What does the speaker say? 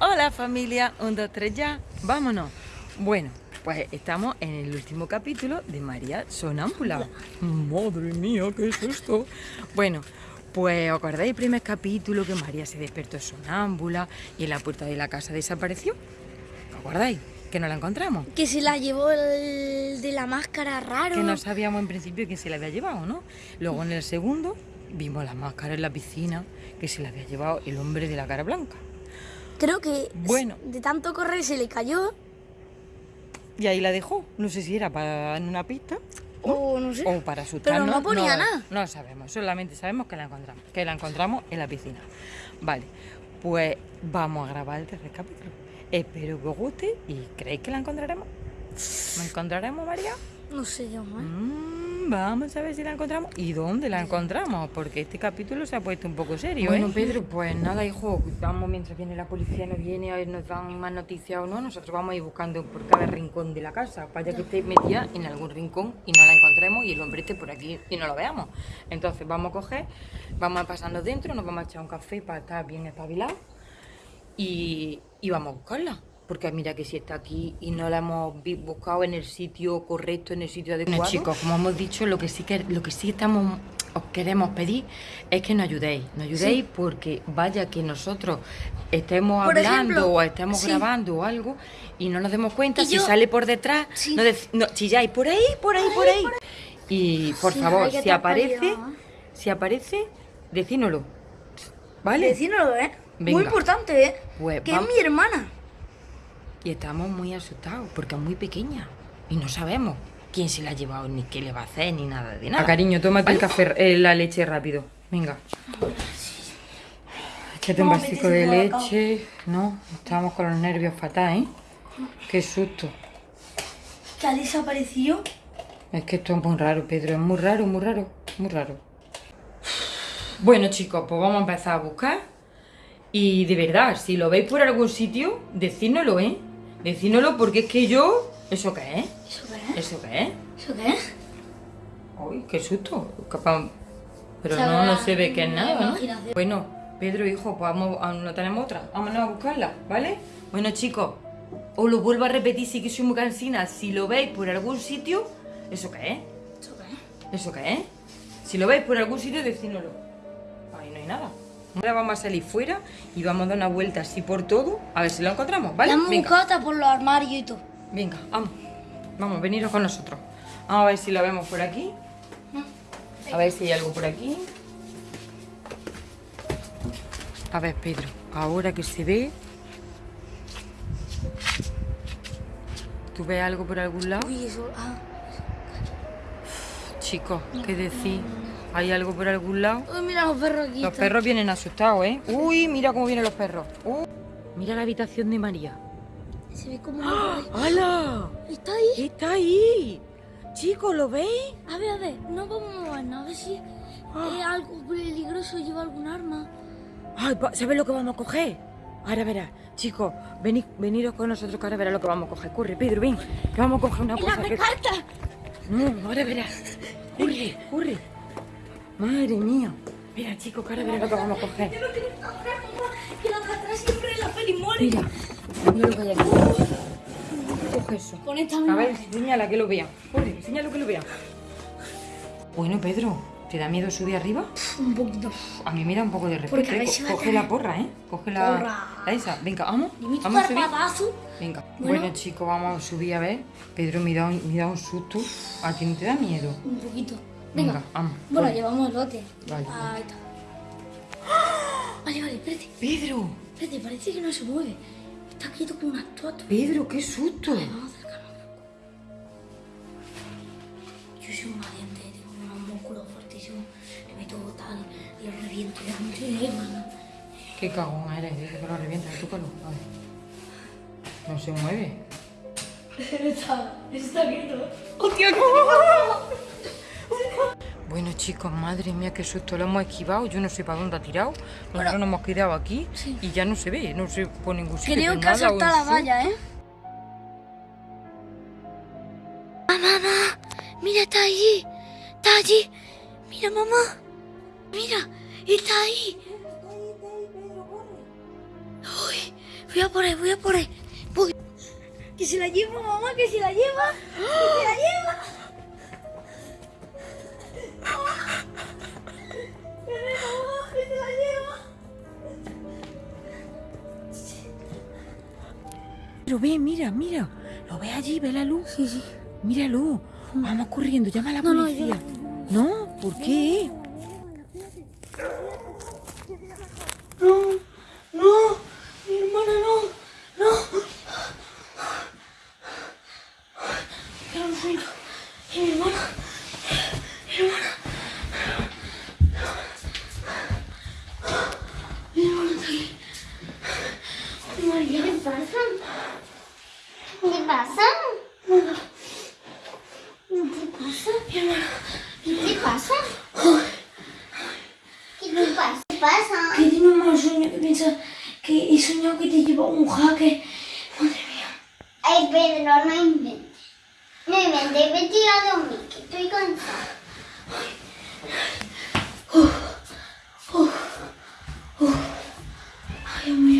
Hola familia, un, dos, tres ya, vámonos. Bueno, pues estamos en el último capítulo de María Sonámbula. Madre mía, ¿qué es esto? Bueno, pues ¿os acordáis el primer capítulo que María se despertó sonámbula y en la puerta de la casa desapareció? ¿Os acordáis? Que no la encontramos. Que se la llevó el de la máscara raro. Que no sabíamos en principio quién se la había llevado, ¿no? Luego en el segundo vimos la máscara en la piscina que se la había llevado el hombre de la cara blanca. Creo que Bueno. de tanto correr se le cayó Y ahí la dejó. No sé si era para en una pista o no sé. o para asustarnos. no ponía nada. No sabemos, solamente sabemos que la encontramos. Que la encontramos en la piscina. Vale, pues vamos a grabar el tercer capítulo. Espero que os guste y ¿creéis que la encontraremos? ¿La encontraremos, María? No sé yo, ¿eh? Mm, vamos a ver si la encontramos y dónde la encontramos, porque este capítulo se ha puesto un poco serio. Bueno, ¿eh? Pedro, pues nada, hijo, vamos mientras viene la policía, nos viene a ver, nos dan más noticias o no, nosotros vamos a ir buscando por cada rincón de la casa, para que esté metida en algún rincón y no la encontremos y el hombre esté por aquí y no lo veamos. Entonces vamos a coger, vamos a pasarnos dentro, nos vamos a echar un café para estar bien espabilados y, y vamos a buscarla. Porque mira que si está aquí y no la hemos buscado en el sitio correcto, en el sitio adecuado. Bueno, chicos, como hemos dicho, lo que sí que lo que sí estamos os queremos pedir es que nos ayudéis, nos ayudéis porque vaya que nosotros estemos Por hablando ejemplo, o estemos sí. grabando o algo y no nos demos cuenta, Y si yo- sale por detrás, Sí. no, chilláis por ahí, por ahí, por ahí. Y por favor, si aparece, espabilado, ¿eh? si aparece, decínoslo. ¿Vale? Decínoslo, ¿eh? Venga. Muy importante, ¿eh? Pues que vamos- es mi hermana. Y estamos muy asustados porque es muy pequeña y no sabemos quién se la ha llevado, ni qué le va a hacer, ni nada de nada. Ah, cariño, tómate el café, eh, la leche rápido. Venga. Échate un vasito de leche. No, estábamos con los nervios fatal, ¿eh? Qué susto. Que ha desaparecido. Es que esto es muy raro, Pedro. Es muy raro, muy raro, muy raro. Bueno, chicos, pues vamos a empezar a buscar. Y de verdad, si lo veis por algún sitio, decídnoslo, ¿eh? Decídnoslo porque es que yo... ¿Eso qué es? ¿Eso qué es? ¿Eso qué es? ¿Eso qué es? Uy, qué susto. Capaz- Pero no, no se ve que es nada, ¿no? Bueno, Pedro, hijo, pues vamos, ah, no tenemos otra. Vámonos a buscarla, ¿vale? Bueno, chicos, os lo vuelvo a repetir, sí que soy muy cansina. Si lo veis por algún sitio, ¿eso qué es? ¿Eso qué es? ¿Eso qué es? Si lo veis por algún sitio, decídnoslo. Ahí no hay nada. Ahora vamos a salir fuera y vamos a dar una vuelta así por todo, a ver si lo encontramos, ¿vale? Hemos Venga, por los armarios y todo. venga, vamos. Vamos, veniros con nosotros. Vamos a ver si lo vemos por aquí. A ver si hay algo por aquí. A ver, Pedro, ahora que se ve... ¿Tú ves algo por algún lado? Uy, eso. Ah. Chicos, ¿qué decís? ¿Hay algo por algún lado? Uy, mira los perros aquí. Los están. perros vienen asustados, ¿eh? Uy, mira cómo vienen los perros. Uh. Mira la habitación de María. Se ve como algo ahí. ¡Hala! Está ahí. ¡Está ahí! Chicos, ¿lo veis? A ver, a ver, no vamos a movernos, a ver si es algo peligroso, lleva algún arma. Ay, ¿sabes lo que vamos a coger? Ahora verás. Chicos, venid, veniros con nosotros que ahora verás lo que vamos a coger. Corre, Pedro, ven. Que vamos a coger una ¡La cosa que... carta! No, ahora verás. Corre, corre. Madre mía. Mira, chicos, ahora verás lo que vamos a coger. Que de atrás siempre. Mira, mira lo que hay aquí. Coge eso. Con esta A ver, señala que lo vean. Corre, señala que lo vean. Bueno, Pedro, ¿te da miedo subir arriba? Un poquito. A mí me da un poco de respeto. ¿eh? Co- Coge la porra, ¿eh? Coge la, Porra. la esa. Venga, vamos. Vamos a subir. Venga. Bueno. Bueno. chicos, vamos a subir a ver. Pedro, me da, un- me da un susto. ¿A ti no te da miedo? Un poquito. Venga. Venga, vamos. Bueno, Voy. llevamos el bote. Vale. Ahí está. ¡Ah! Vale, vale, espérate. Pedro, Espérate, parece que no se mueve. Está quieto como una estatua. Pedro, qué susto. Vale, vamos a acercarnos un poco. Yo soy un valiente, tengo unos músculos fuertísimos. Le meto tal y lo reviento delante de mano. Qué cagón eres, dice que lo revienta, túcalo. A ver. No se mueve. Está, está quieto. ¡Hostia, Bueno chicos, madre mía, qué susto, lo hemos esquivado, yo no sé para dónde ha tirado, nosotros nos hemos quedado aquí Sí. y ya no se ve, no se por ningún sitio. Creo que ha saltado la valla, ¿eh? ¡Mamá, mamá! ¡Mira, está allí! ¡Está allí! ¡Mira, mamá! ¡Mira! ¡Está ahí! ¡Uy! Voy a por ahí, voy a por ahí. Voy. Que se la lleva, mamá, que se la lleva. Que se la lleva. Pero ve, mira, mira. Lo ve allí, ve la luz. Sí, sí. Míralo. Vamos corriendo, llama a la No, no, policía. No, ¿por qué? No, no, mi hermana no, no. ¿Qué pasa? Mi. ¿Qué te pasa? ¿Qué te pasa? ¿Qué pasa? Que tiene un mal sueño que piensa que he soñado que te lleva un jaque. Madre mía. Ay, pero no inventes. No inventes, vete a dormir, que estoy cansada. Ay, Dios hermana, que era un